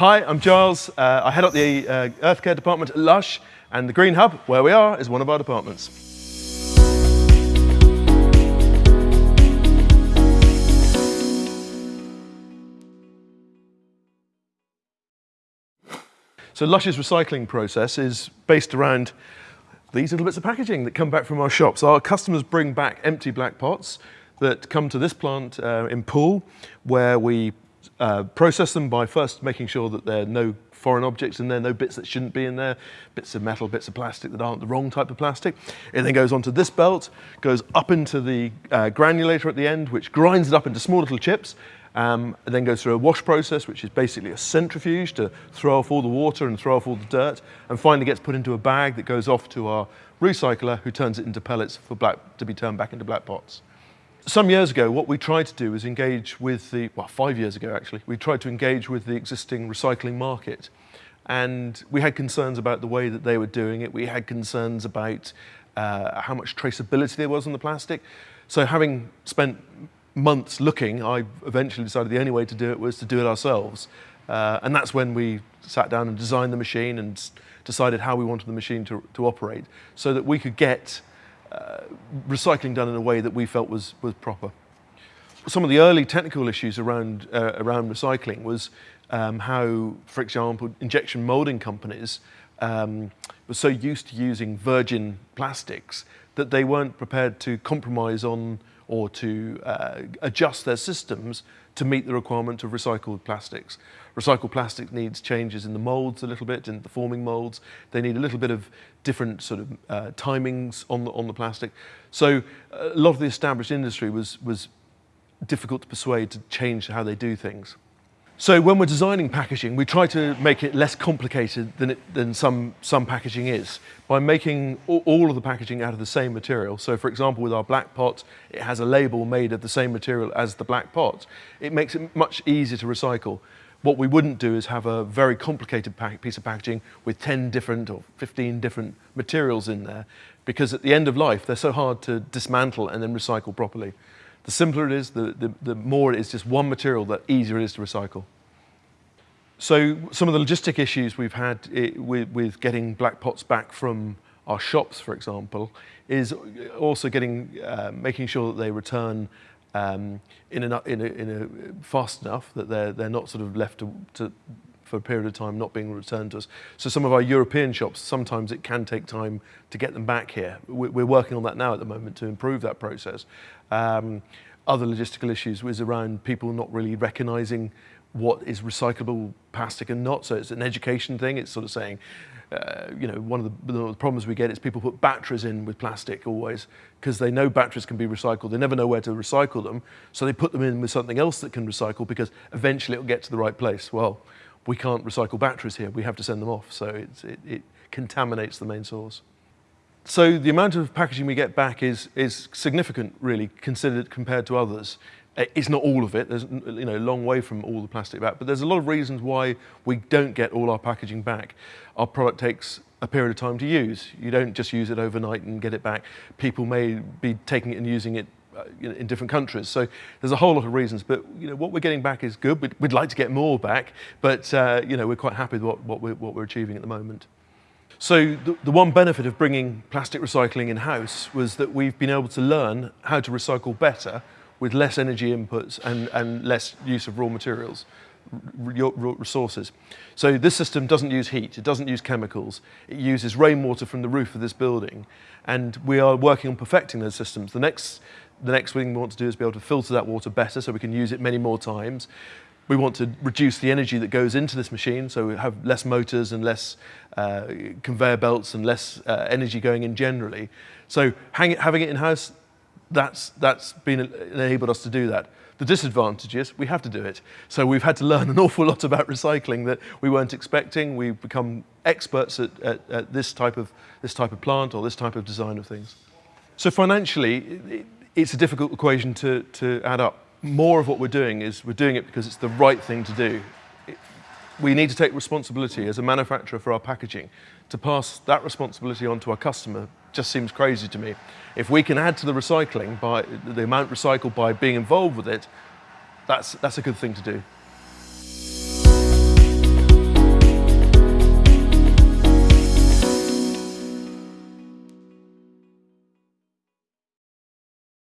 Hi, I'm Giles. Uh, I head up the uh, Earth Care department at Lush, and the Green Hub, where we are, is one of our departments. So Lush's recycling process is based around these little bits of packaging that come back from our shops. Our customers bring back empty black pots that come to this plant uh, in Poole, where we uh, process them by first making sure that there are no foreign objects in there, no bits that shouldn't be in there, bits of metal, bits of plastic that aren't the wrong type of plastic. It then goes onto this belt, goes up into the uh, granulator at the end, which grinds it up into small little chips, um, and then goes through a wash process, which is basically a centrifuge to throw off all the water and throw off all the dirt, and finally gets put into a bag that goes off to our recycler, who turns it into pellets for black, to be turned back into black pots. Some years ago, what we tried to do was engage with the, well, five years ago actually, we tried to engage with the existing recycling market. And we had concerns about the way that they were doing it. We had concerns about uh, how much traceability there was on the plastic. So having spent months looking, I eventually decided the only way to do it was to do it ourselves. Uh, and that's when we sat down and designed the machine and decided how we wanted the machine to, to operate so that we could get uh, recycling done in a way that we felt was, was proper. Some of the early technical issues around, uh, around recycling was um, how, for example, injection molding companies um, were so used to using virgin plastics that they weren't prepared to compromise on or to uh, adjust their systems to meet the requirement of recycled plastics. Recycled plastic needs changes in the moulds a little bit, in the forming moulds. They need a little bit of different sort of uh, timings on the, on the plastic. So uh, a lot of the established industry was, was difficult to persuade to change how they do things. So when we're designing packaging, we try to make it less complicated than, it, than some, some packaging is by making all, of the packaging out of the same material. So for example, with our black pot, it has a label made of the same material as the black pot. It makes it much easier to recycle. What we wouldn't do is have a very complicated piece of packaging with 10 different or 15 different materials in there, because at the end of life, they're so hard to dismantle and then recycle properly. The simpler it is, the, the, the more it is just one material, the easier it is to recycle. So some of the logistic issues we've had it, with, with getting black pots back from our shops, for example, is also getting, uh, making sure that they return um, in, a, in, a, in a fast enough that they're, they're not sort of left to, to, for a period of time not being returned to us. So some of our European shops, sometimes it can take time to get them back here. We're working on that now at the moment to improve that process. Um, other logistical issues was around people not really recognizing what is recyclable plastic and not. So it's an education thing. It's sort of saying, uh, you know, one of the, the, problems we get is people put batteries in with plastic always because they know batteries can be recycled. They never know where to recycle them. So they put them in with something else that can recycle because eventually it'll get to the right place. Well, we can't recycle batteries here. We have to send them off. So it, it contaminates the main source. So the amount of packaging we get back is, is significant, really, considered compared to others. Eh, it's not all of it. There's you know, a long way from all the plastic back, but there's a lot of reasons why we don't get all our packaging back. Our product takes a period of time to use. You don't just use it overnight and get it back. People may be taking it and using it uh, in different countries. So there's a whole lot of reasons, but you know, what we're getting back is good. We'd, we'd like to get more back, but uh, you know, we're quite happy with what, what, we're, what we're achieving at the moment. So the, the one benefit of bringing plastic recycling in-house was that we've been able to learn how to recycle better with less energy inputs and, and less use of raw materials, resources. So this system doesn't use heat, it doesn't use chemicals, it uses rainwater from the roof of this building. And we are working on perfecting those systems. The next, the next thing we want to do is be able to filter that water better so we can use it many more times. We want to reduce the energy that goes into this machine, so we have less motors and less uh, conveyor belts and less uh, energy going in generally. So it, having it in-house that's, that's been enabled us to do that. The disadvantage is we have to do it. So we've had to learn an awful lot about recycling that we weren't expecting. We've become experts at, at, at this, type of, this type of plant or this type of design of things. So financially, it, it's a difficult equation to, to add up. More of what we're doing is we're doing it because it's the right thing to do. It, we need to take responsibility as a manufacturer for our packaging to pass that responsibility on to our customer just seems crazy to me. If we can add to the recycling by the amount recycled by being involved with it, that's, that's a good thing to do.